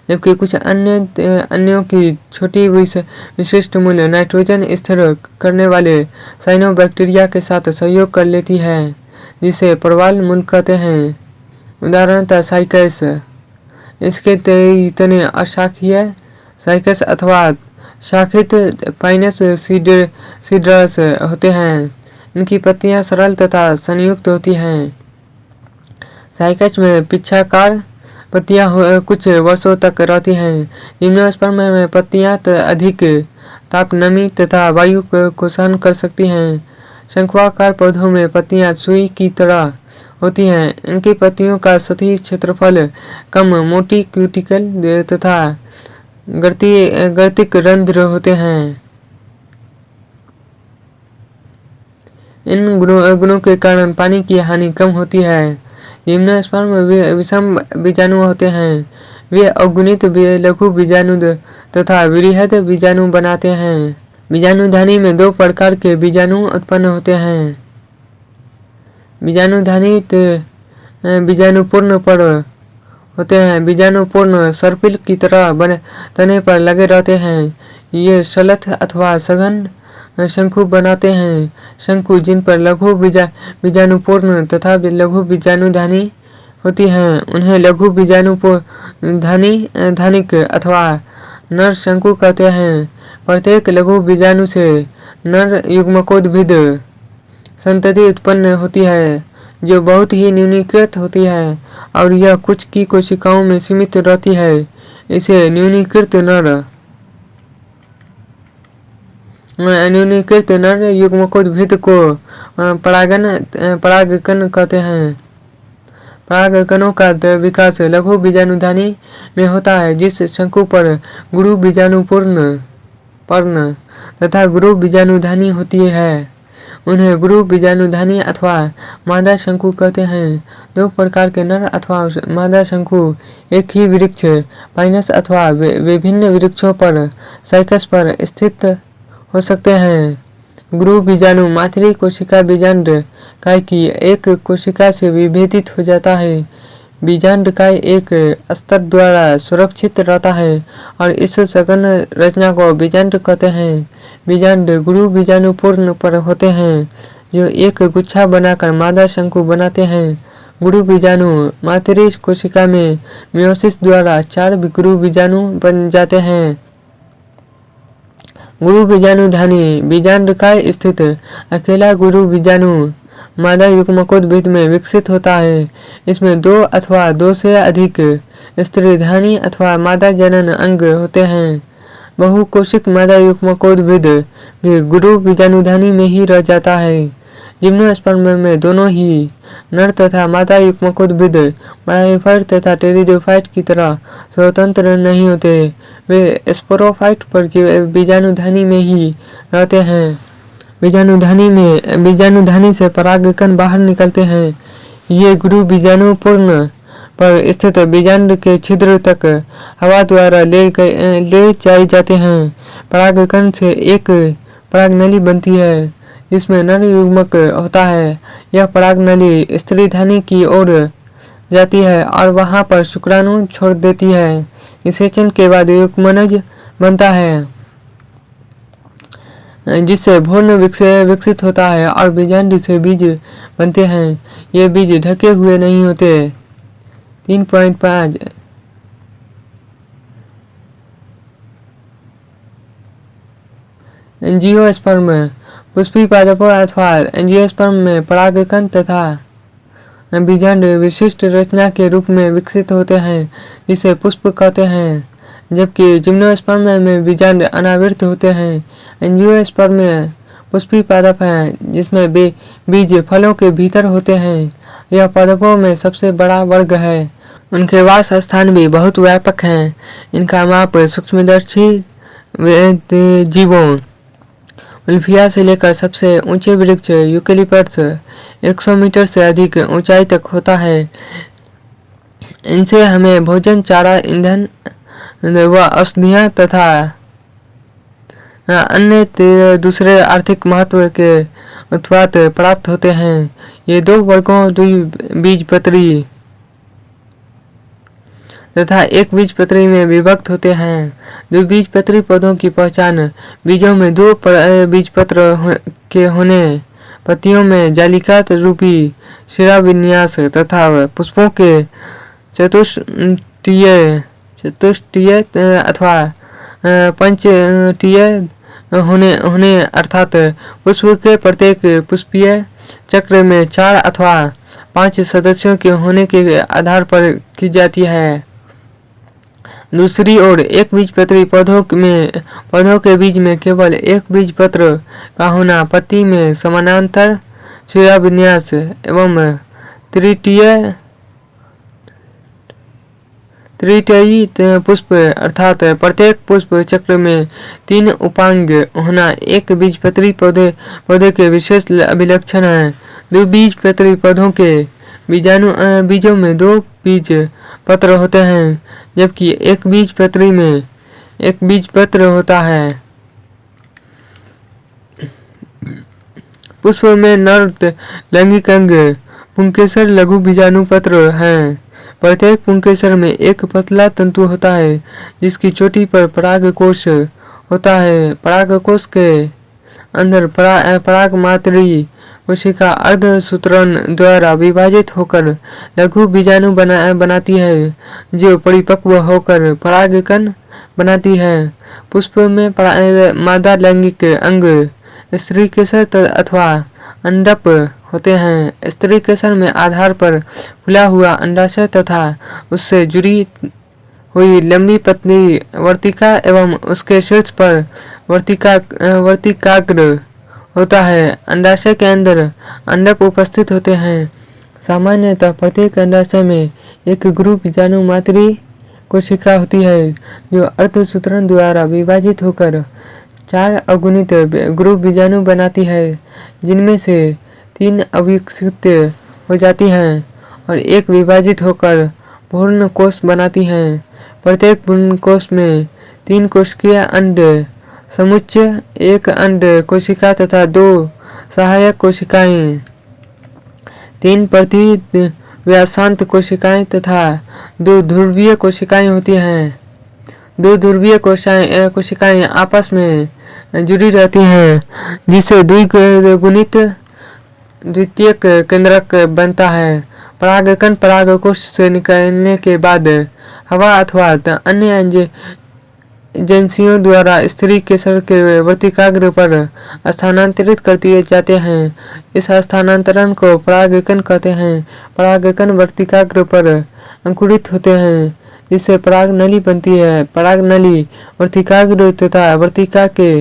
जबकि कुछ अन्य, अन्यों की छोटी विश- विशिष्ट मूल नाइट्रोजन स्थिर करने वाले साइनोबैक्टीरिया के साथ सहयोग कर लेती है, जिसे प्रवाल मूल कहते हैं। उदाहरणतः, साइकस। इसके तने अशाखीय साइकस अथवा शाखित पाइनस सीड सीड्रस होते हैं। इनकी पत्तियाँ सरल तथा संयुक्त होती हैं। साइकस में पिच्छाकार पत्तियाँ कुछ वर्षों तक रहती हैं। जिम्नोस्पर्म में पत्तियाँ अधिक ताप नमी तथा वायु को सहन कर सकती हैं। शंकुआकार पौधों में पत्तियाँ सुई की तरह होती हैं। इनकी पत्तियों का सतही क्षेत्रफल कम, मोटी क्यूटिकल तथा गर्ती गर्तिक रंध्र होते हैं। इन गुणों के कारण पानी की हानि कम होती है। जिम्नोस्पर्म वि- विषम बीजाणु होते हैं। वे अगुणित लघु बीजाणु तथा वृहद बीजाणु बनाते हैं। बीजाणुधानी में दो प्रकार के बीजाणु उत्पन्न होते हैं। बीजाणुधानी त- अ, बीजाणुपूर्ण पर होते हैं। बीजाणुपूर्ण सर्पिल की तरह बने तने पर लगे रहते हैं। ये सलथ अथवा सघन शंकु बनाते हैं। शंकु जिन पर लघु बीजा बीजाणुपूर्ण तथा लघु बीजाणुधानी होती हैं, उन्हें लघु बीजाणुधानी धानिक अथवा नर शंकु कहते हैं। प्रत्येक लघु बीजाणु से नर युग्मकोद्भिद संतति उत्पन्न होती है, जो बहुत ही न्यूनीकृत होती है और यह कुछ की कोशिकाओं में सीमित रहती है। इसे न्यूनीकृत नर अ, न्यूनीकृत नर युग्मकोद्भिद को अ, परागन अ, परागकण कहते हैं। परागकणों का विकास लघु बीजाणुधानी में होता है जिस शंकु पर गुरु बीजाणुपूर्ण पर्ण तथा गुरु बीजाणुधानी होती है। उन्हें गुरु बीजाणुधानी अथवा मादा शंकु कहते हैं। दो प्रकार के नर अथवा मादा शंकु एक ही वृक्ष पाइनस अथवा विभिन्न वृक्षों पर साइकस पर स्थित हो सकते हैं। गुरु बीजाणु मातृ कोशिका बीजांड काय की एक कोशिका से विभेदित हो जाता है। बीजांड काय एक स्तर द्वारा सुरक्षित रहता है और इस सघन रचना को बीजांड कहते हैं। बीजांड गुरु बीजाणु पूर्ण पर होते हैं, जो एक गुच्छा बनाकर मादा शंकु बनाते हैं। गुरु बीजाणु मातृ कोशिका में मियोसिस द्वारा चार गुरु बीजाणु बन जाते हैं। गुरु बीजाणु धानी बीजांडकाय स्थित? अकेला गुरु बीजाणु, मादा युग्मकोद्भिद में विकसित होता है। इसमें दो अथवा दो से अधिक स्त्री स्त्रीधानी अथवा मादा जनन अंग होते हैं। बहुकोशिक मादा युग्मकोद्भिद भी गुरु बीजाणुधानी में ही रह जाता है। जिम्नोस्पर्म में दोनों ही नर तथा मादा युग्मकोद्भिद ब्रायोफाइट तथा टेरिडोफाइट की तरह स्वतंत्र नहीं होते। वे स्पोरोफाइट पर बीजाणुधानी में ही रहते हैं। बीजाणुधानी में बीजाणुधानी से परागकण बाहर निकलते हैं। ये गुरु बीजाणुपूर्ण पर स्थित बीजांड के छिद्र तक हवा द्वारा ले ले जाए जाते हैं। परागकण से एक परागनली बनती है। जिसमें नर युग्मक होता है। यह परागनली स्त्री धानी की ओर जाती है और वहाँ पर शुक्राणु छोड़ देती है। निषेचन के बाद युग्मनज बनता है, जिससे भूर्ण विकसित होता है और बीजांडी से बीज बनते हैं। ये बीज ढके हुए नहीं होते। तीन पॉइंट पाँच। एंजियोस्पर्म पुष्पी पादपों अथवा एंजियोस्पर्म में परागकण तथा बीजांड विशिष्ट रचना के रूप में विकसित होते हैं जिसे पुष्प कहते हैं, जबकि जिम्नोस्पर्म में बीजांड अनावृत होते हैं। एंजियोस्पर्म में पुष्पी पादप हैं, जिसमें बे, बीज फलों के भीतर होते हैं। यह पादपों में सबसे बड़ा वर्ग है। उनके वास स्थान भी बहुत व्यापक हैं। इनका माप सूक्ष्मदर्शी जीवों उल्फिया से लेकर सबसे ऊँचे वृक्ष यूकेलिपट्स 100 मीटर से अधिक ऊंचाई तक होता है। इनसे हमें भोजन, चारा, ईंधन व औषधियाँ तथा अन्य दूसरे आर्थिक महत्व के उत्पाद प्राप्त होते हैं। ये दो वर्गों बीज पत्री तथा एक बीज पत्री में विभक्त होते हैं। दो बीज पत्री पौधों की पहचान बीजों में दो बीज पत्र हो, के होने पत्तियों में जालिका रूपी शिरा विन्यास तथा पुष्पों के चतुष्टीय चतुष्टीय अथवा पंचटीय होने होने अर्थात पुष्प के प्रत्येक पुष्पीय चक्र में चार अथवा पाँच सदस्यों के होने के आधार पर की जाती है। दूसरी ओर, एक बीज पत्री पौधों में पौधों के बीज में केवल एक बीज पत्र का होना पत्ती में समानांतर शिरा विन्यास एवं तृतीय तृतीयी पुष्प अर्थात प्रत्येक पुष्प चक्र में तीन उपांग होना एक बीज पत्री पौधे पौधे के विशेष अभिलक्षण है। दो बीज पत्री पौधों के बीजाणु बीजों में दो बीज पत्र होते हैं जबकि एक बीज पत्री में एक बीज पत्र होता है। पुष्प में नर लैंगिक अंग पुंकेसर लघु बीजाणु पत्र हैं। प्रत्येक पुंकेसर में एक पतला तंतु होता है जिसकी चोटी पर पराग कोश होता है। पराग कोश के अंदर परा, पराग मात्री कोशिका अर्ध सूत्रण द्वारा विभाजित होकर लघु बीजाणु बना, बनाती है, जो परिपक्व होकर परागकण बनाती है। पुष्प में मादा लैंगिक अंग स्त्री केसर अथवा अंडप होते हैं। स्त्री केसर में आधार पर खुला हुआ अंडाशय तथा उससे जुड़ी हुई लंबी पत्नी वर्तिका एवं उसके शीर्ष पर वर्तिका, वर्तिकाग्र होता है। अंडाशय के अंदर अंडक उपस्थित होते हैं। सामान्यतः प्रत्येक अंडाशय में एक ग्रुप बीजाणु मातृ कोशिका होती है, जो अर्धसूत्रण द्वारा विभाजित होकर चार अगुणित ग्रुप बीजाणु बनाती है, जिनमें से तीन अविकसित हो जाती हैं और एक विभाजित होकर पूर्ण कोष बनाती हैं। प्रत्येक पूर्ण कोष में तीन कोशिकीय अंड समुच्चय एक अंड कोशिका तथा दो सहायक कोशिकाएँ तीन प्रति व्यासांत कोशिकाएँ तथा दो ध्रुवीय कोशिकाएँ होती हैं। दो ध्रुवीय कोशिकाएँ कोशिकाएँ आपस में जुड़ी रहती हैं, जिसे द्विगुणित द्वितीय केंद्रक बनता है। परागकण परागकोश से निकलने के बाद हवा अथवा अन्य एजेंसियों द्वारा स्त्री केसर के वर्तिकाग्र पर स्थानांतरित कर दिए जाते हैं। इस स्थानांतरण को परागकण कहते हैं। परागकण वर्तिकाग्र पर अंकुरित होते हैं, जिससे पराग नली बनती है। पराग नली वर्तिकाग्र तथा वर्तिका के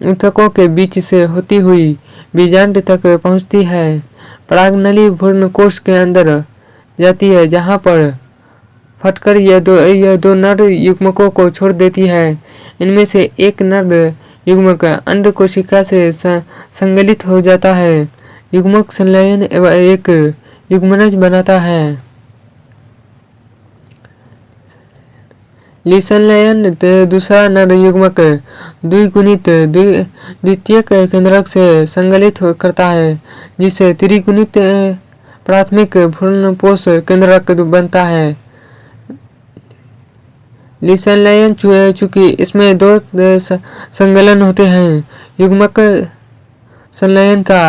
ऊतकों के बीच से होती हुई बीजांड तक पहुँचती है। पराग नली भ्रूण कोष के अंदर जाती है, जहाँ पर फटकर यह दो यह दो नर युग्मकों को छोड़ देती है। इनमें से एक नर युग्मक अंड कोशिका से संगलित हो जाता है। युग्मक संलयन एक युग्मनज बनाता है। लिसंलयन दूसरा नर युग्मक द्विगुणित द्वितीय केंद्रक से संगलित करता है जिससे त्रिगुणित, प्राथमिक भ्रूणपोष केंद्रक बनता है। लिसंलयन चूँकि इसमें दो संगलन होते हैं। युग्मक संलयन का,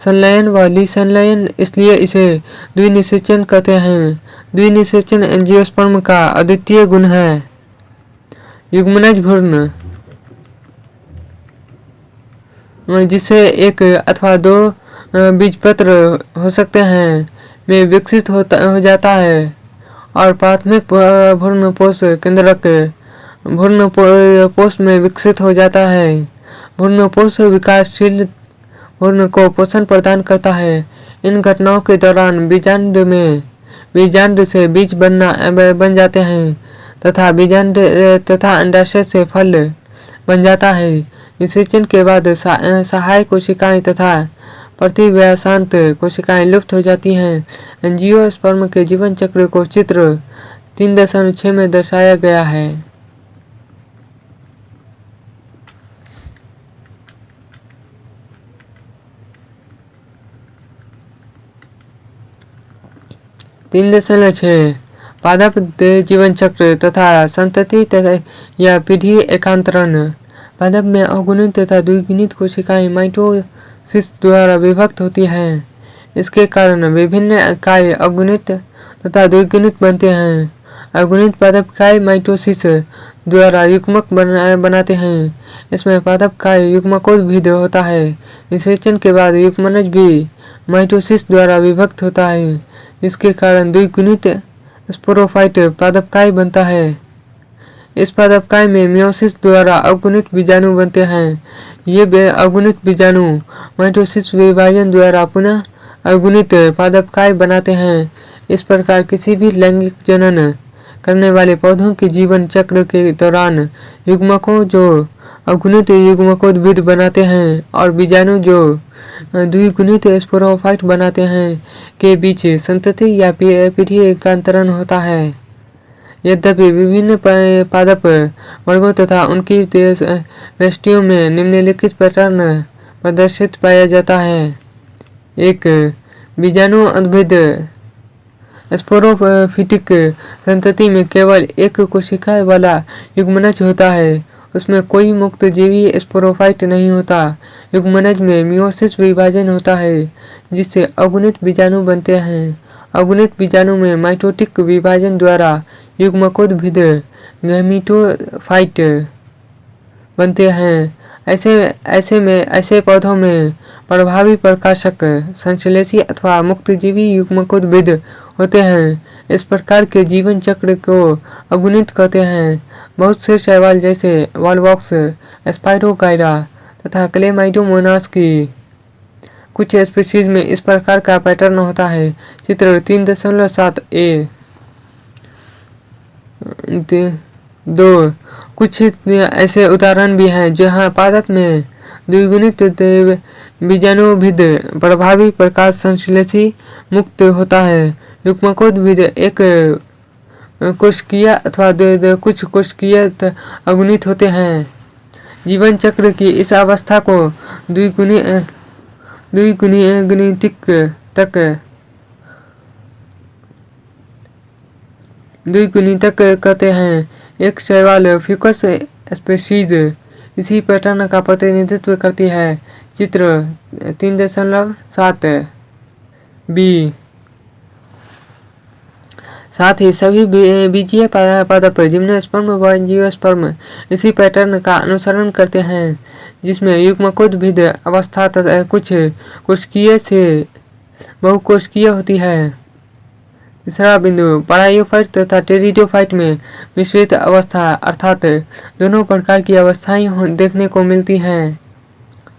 संलयन व लिसंलयन इसलिए इसे द्विनिषेचन कहते हैं। द्विनिषेचन एंजियोस्पर्म का अद्वितीय गुण है। युग्मनज भ्रूण जिसे एक अथवा दो बीजपत्र हो सकते हैं। में विकसित होता हो जाता है। और प्राथमिक भ्रूण पोष केंद्रक भ्रूण पोष में विकसित हो जाता है। भ्रूण पोष विकासशील भ्रूण को पोषण प्रदान करता है। इन घटनाओं के दौरान बीजांड में बीजांड से बीज बनना बन जाते हैं तथा बीजांड तथा अंडाशय से फल बन जाता है। निषेचन के बाद सहायक कोशिकाएँ तथा प्रतिव्यासांत कोशिकाएँ लुप्त हो जाती हैं। एंजियोस्पर्म के जीवन चक्र को चित्र तीन दशमलव छः में दर्शाया गया है। तीन दशमलव छः पादप जीवन चक्र तथा संतति तथा या पीढ़ी एकांतरण। पादप में अगुणित तथा द्विगुणित कोशिकाएँ माइटोसिस द्वारा विभक्त होती हैं। इसके कारण विभिन्न काय अगुणित तथा द्विगुणित बनते हैं। अगुणित पादप काय माइटोसिस द्वारा युग्मक बना, बनाते हैं। इसमें पादप काय युग्मकोद्भिद होता है। निषेचन के बाद युग्मनज भी माइटोसिस द्वारा विभक्त होता है। इसके कारण द्विगुणित स्पोरोफाइट पादपकाय बनता है। इस पादपकाय में मियोसिस द्वारा अगुणित बीजाणु बनते हैं। ये अगुणित बीजाणु माइटोसिस विभाजन द्वारा पुनः अगुणित पादपकाय बनाते हैं। इस प्रकार किसी भी लैंगिक जनन करने वाले पौधों के जीवन चक्र के दौरान युग्मकों जो अगुणित युग्मकोद्भिद बनाते हैं और बीजाणु जो द्विगुणित स्पोरोफाइट बनाते हैं के बीच संतति या पीढ़ी एकांतरण होता है। यद्यपि विभिन्न पादप वर्गों तथा उनकी वृष्टियों में निम्नलिखित पैटर्न प्रदर्शित पाया जाता है। एक, बीजाणु उद्भिद स्पोरोफिटिक संतति में केवल एक कोशिका वाला युग्मनज होता है। उसमें कोई मुक्त जीवी स्पोरोफाइट नहीं होता। युग्मनज में मियोसिस विभाजन होता है, जिससे अगुणित बीजाणु बनते हैं। अगुणित बीजाणु में माइटोटिक विभाजन द्वारा युग्मकोद्भिद गैमीटोफाइट बनते हैं ऐसे ऐसे में ऐसे पौधों में प्रभावी प्रकाशक संश्लेषी अथवा मुक्तजीवी युग्मकोद्भिद होते हैं इस प्रकार के जीवन चक्र को अगुणित कहते हैं बहुत से शैवाल जैसे वॉलबॉक्स स्पाइरोगाइरा तथा क्लेमाइडोमोनास की कुछ स्पीसीज में इस प्रकार का पैटर्न होता है चित्र तीन दशमलव सात ए दो कुछ ऐसे उदाहरण भी हैं, जहाँ पादप में द्विगुणित बीजाणुभिद प्रभावी प्रकाश संश्लेषी मुक्त होता है। युग्मकोद्भिद एक कोशिकीय अथवा कुछ कोशिकीय अगुणित होते हैं। जीवन चक्र की इस अवस्था को द्विगुणी द्विगुणितिक तक द्विगुणितक कहते हैं, एक शैवाल फ्यूकस स्पेसीज इसी पैटर्न का प्रतिनिधित्व करती है, चित्र तीन दशमलव सात बी। साथ ही सभी बीजीय पादप, जिम्नोस्पर्म व एंजियोस्पर्म इसी पैटर्न का अनुसरण करते हैं, जिसमें युग्मकोद्भिद अवस्था तथा कुछ कोशिकीय से बहुकोशिकीय होती है। तीसरा बिंदु परायोफाइट तथा टेरिडोफाइट में मिश्रित अवस्था, अर्थात दोनों प्रकार की अवस्थाएँ देखने को मिलती हैं।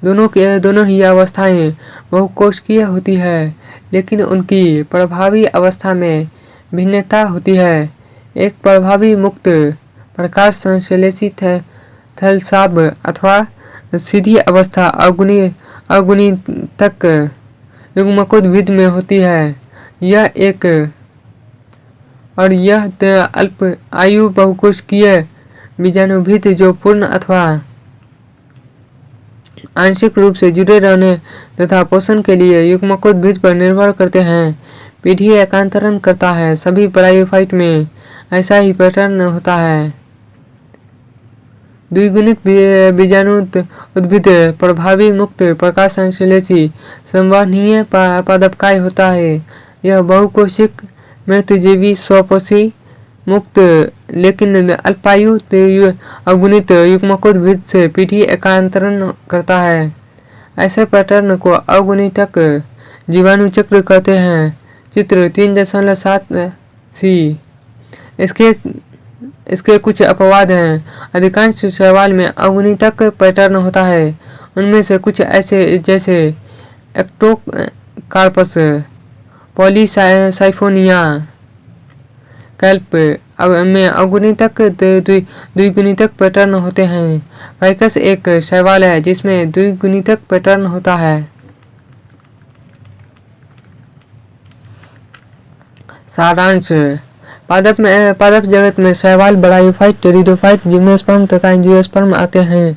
दोनों के दोनों ही अवस्थाएँ बहुकोशिकीय होती है, लेकिन उनकी प्रभावी अवस्था में भिन्नता होती है। एक प्रभावी मुक्त प्रकाश संश्लेषित थलसाब अथवा सीधी अवस्था अगुणी अगुणी तक युग्मकोद्भिद में होती है। यह एक और यह अल्प आयु बहुकोशिकीय बीजाणुभिद जो पूर्ण अथवा आंशिक रूप से जुड़े रहने तथा पोषण के लिए युग्मकोद्भिद पर निर्भर करते हैं। पीढ़ी एकांतरण करता है, सभी ब्रायोफाइट में ऐसा ही पैटर्न होता है। द्विगुणित बीजाणु उद्भिद प्रभावी मुक्त प्रकाश संश्लेषी संवहनीय पादपकाय होता है। यह बहुकोशिक मृतजीवी स्वपोषी मुक्त, लेकिन अल्पायु अगुणित युग्मकोद्भिद से पीढ़ी एकांतरण करता है। ऐसे पैटर्न को अगुणितक जीवाणु चक्र कहते हैं। चित्र तीन दशमलव सात सी। इसके इसके कुछ अपवाद हैं। अधिकांश सवाल में अवनीतक पैटर्न होता है। उनमें से कुछ ऐसे जैसे एक्टोकार्पस पॉलीसाइफोनिया कैल्प में अगुणितक द्विगुणितक पैटर्न होते हैं फाइकस एक शैवाल है जिसमें द्विगुणितक पैटर्न होता है सारांश पादप में पादप जगत में शैवाल बड़ायोफाइट टेरिडोफाइट जिम्नोस्पर्म तथा एंजियोस्पर्म आते हैं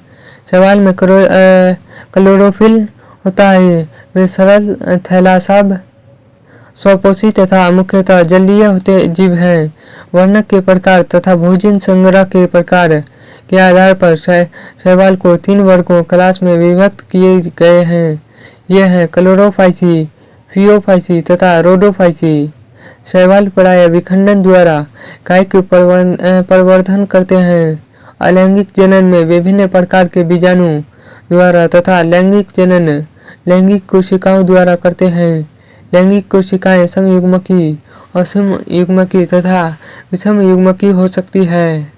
शैवाल में क्लोरोफिल होता है वे सरल थैलासाब स्वपोषी तथा मुख्यतः जलीय होते जीव हैं, वर्णक के प्रकार तथा भोजन संग्रह के प्रकार के आधार पर शैवाल को तीन वर्गों क्लास में विभक्त किए गए हैं। ये हैं क्लोरोफाइसी, फियोफाइसी तथा रोडोफाइसी। शैवाल प्राय विखंडन द्वारा काय के प्रवर्धन करते हैं। अलैंगिक जनन में विभिन्न प्रकार के बीजाणु द्वारा तथा लैंगिक जनन, लैंगिक कोशिकाओं द्वारा करते हैं। लैंगिक कोशिकाएँ समयुग्मकी असम युग्मकी तथा विषम युग्मकी हो सकती है।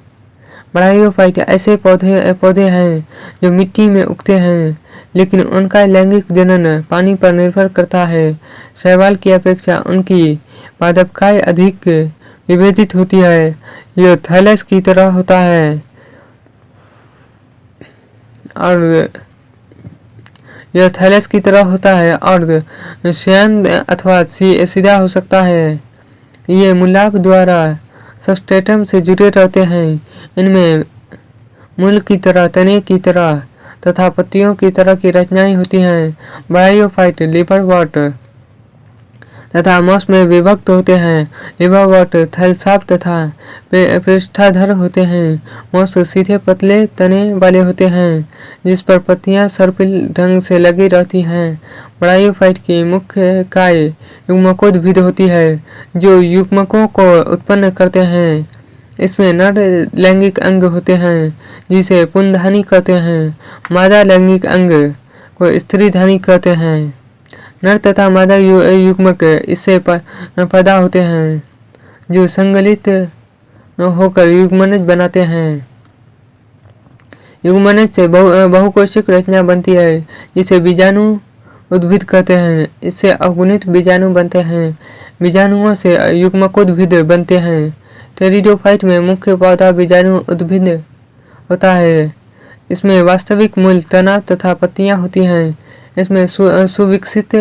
ब्रायोफाइट ऐसे पौधे पौधे हैं जो मिट्टी में उगते हैं, लेकिन उनका लैंगिक जनन पानी पर निर्भर करता है। शैवाल की अपेक्षा उनकी पादपकाय अधिक विभेदित होती है यह थैलस की तरह होता है। और यह थैलेस की तरह होता है और शयन अथवा सीधा हो सकता है। ये मुलाक द्वारा सस्टेटम से जुड़े रहते हैं। इनमें मूल की तरह, तने की तरह तथा पत्तियों की तरह की रचनाएँ होती हैं। बायोफाइट लिपर वॉट तथा मौस में विभक्त होते हैं। लिवावट थलसाप तथा पृष्ठाधर होते हैं। मौस सीधे पतले तने वाले होते हैं, जिस पर पत्तियाँ सर्पिल ढंग से लगी रहती हैं। ब्रायोफाइट की मुख्य काय युग्मकोद्भिद होती है, जो युग्मकों को उत्पन्न करते हैं। इसमें नर लैंगिक अंग होते हैं, जिसे पुनधानी कहते हैं। मादा लैंगिक अंग को स्त्री धानी कहते हैं। नर तथा मादा यु, युग्मक इससे पैदा होते हैं जो संगलित होकर युग्मनज बनाते हैं। युग्मनज से बहु बहुकोशिक रचना बनती है जिसे बीजाणु उद्भिद कहते हैं। इससे अगुणित बीजाणु बनते हैं। बीजाणुओं से युग्मकोद्भिद बनते हैं। टेरिडोफाइट में मुख्य पौधा बीजाणु उद्भिद होता है। इसमें वास्तविक मूल तना तथा पत्तियाँ होती हैं। इसमें सुविकसित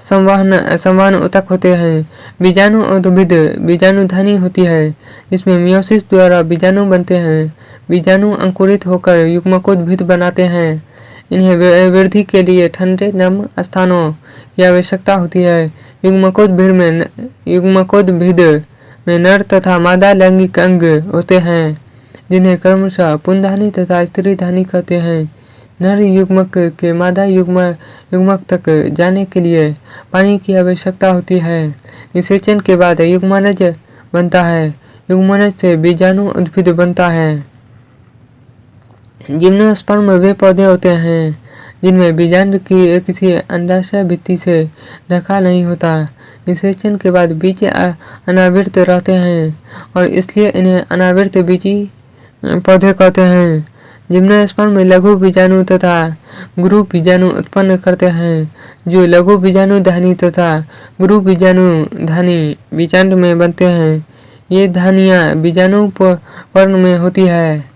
संवहन संवहन उतक होते हैं। बीजाणु उद्भिद बीजाणुधनी होती है। इसमें मियोसिस द्वारा बीजाणु बनते हैं। बीजाणु अंकुरित होकर युग्मकोद्भिद बनाते हैं। इन्हें वृद्धि के लिए ठंडे, नम स्थानों की आवश्यकता होती है। युग्मकोद्भिद में युग्मकोद्भिद में नर तथा मादा लैंगिक अंग होते हैं, जिन्हें क्रमशः पुनधानी तथा स्त्री धानी कहते हैं। नर युग्मक के मादा युग्म, युग्मक तक जाने के लिए पानी की आवश्यकता होती है। निषेचन के बाद युग्मनज बनता है। युग्मनज से बीजाणु उद्भिद बनता है। जिम्नोस्पर्म वे पौधे होते हैं, जिनमें बीजाणु की किसी अंडाशय भित्ति से ढका नहीं होता। निषेचन के बाद बीज अनावृत रहते हैं और इसलिए इन्हें अनावृत बीजी पौधे कहते हैं। जिम्नोस्पर्म में लघु बीजाणु तथा गुरु बीजाणु उत्पन्न करते हैं, जो लघु बीजाणु धानी तथा गुरु बीजाणु धानी बीजांड में बनते हैं। ये धानियाँ बीजाणु पर्ण में होती है।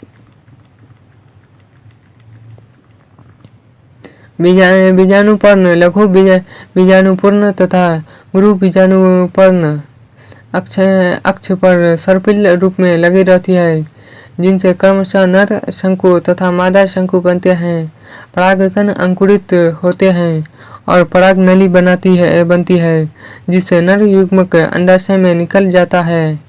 बीजाणुपर्ण लघु बीजाणुपूर्ण तथा गुरु बीजाणुपर्ण अक्ष अक्ष पर सर्पिल रूप में लगी रहती है। जिनसे क्रमशः नर शंकु तथा मादा शंकु बनते हैं। परागकण अंकुरित होते हैं और पराग नली बनाती है बनती है जिससे नर युग्मक अंडाशय में निकल जाता है।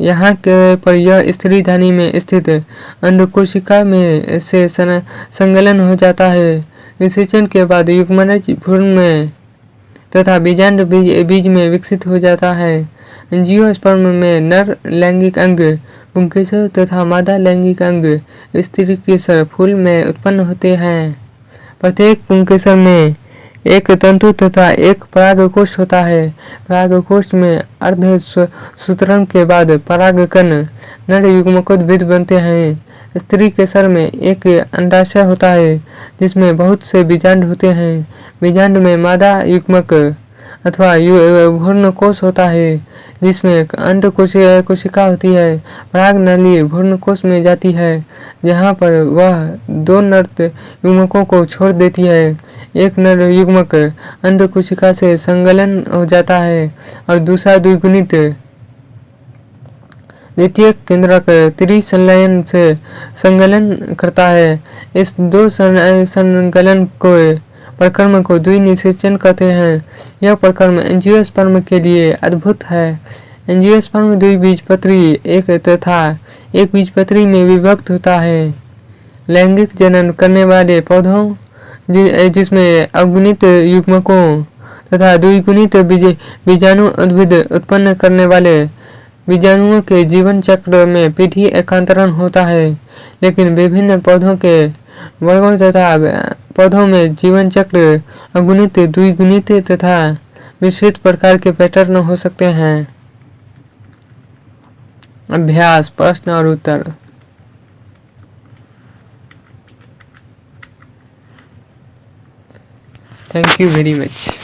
यहाँ के पर यह स्त्री धानी में स्थित अंडकोशिका में से संगलन हो जाता है। निषेचन के बाद युग्मनज भ्रूण में तथा बीजांड बीज, बीज में विकसित हो जाता है। जियोस्पर्म में नर लैंगिक अंग पुंकेसर तथा मादा लैंगिक अंग, स्त्री केसर फूल में उत्पन्न होते हैं। प्रत्येक पुंकेसर में एक तंतु तथा एक परागकोश होता है। परागकोश में अर्ध सूत्रंग के बाद परागकण नर युग्मकोद्भिद बनते हैं। स्त्री के सर में एक अंडाशय होता है, जिसमें बहुत से बीजांड होते हैं। बीजांड में मादा युग्मक अथवा भूर्ण कोश होता है, जिसमें अंड कोशिका होती है, पराग नली भूर्ण कोश में जाती है, जहाँ पर वह दो नर युग्मकों को छोड़ देती है। एक नर युग्मक अंड कोशिका से संगलन हो जाता है और दूसरा द्विगुणित द्वितीय केंद्रक त्रिसंलयन से संगलन करता है। इस दो संगलन को प्रक्रम को द्विनिषेचन कहते हैं। यह प्रक्रम एंजियोस्पर्म के लिए अद्भुत है। एंजियोस्पर्म द्विबीजपत्री एक तथा एक बीजपत्री में विभक्त होता है। लैंगिक जनन करने वाले पौधों जिसमें अगुणित युग्मकों तथा द्विगुणित बीजाणु उद्भिद उत्पन्न करने वाले बीजाणुओं के जीवन चक्र में पीढ़ी एकांतरण होता है। लेकिन विभिन्न पौधों के वर्गों तथा पौधों में जीवन चक्र अगुणित, द्विगुणित तथा मिश्रित प्रकार के पैटर्न हो सकते हैं। अभ्यास, प्रश्न और उत्तर। Thank you very much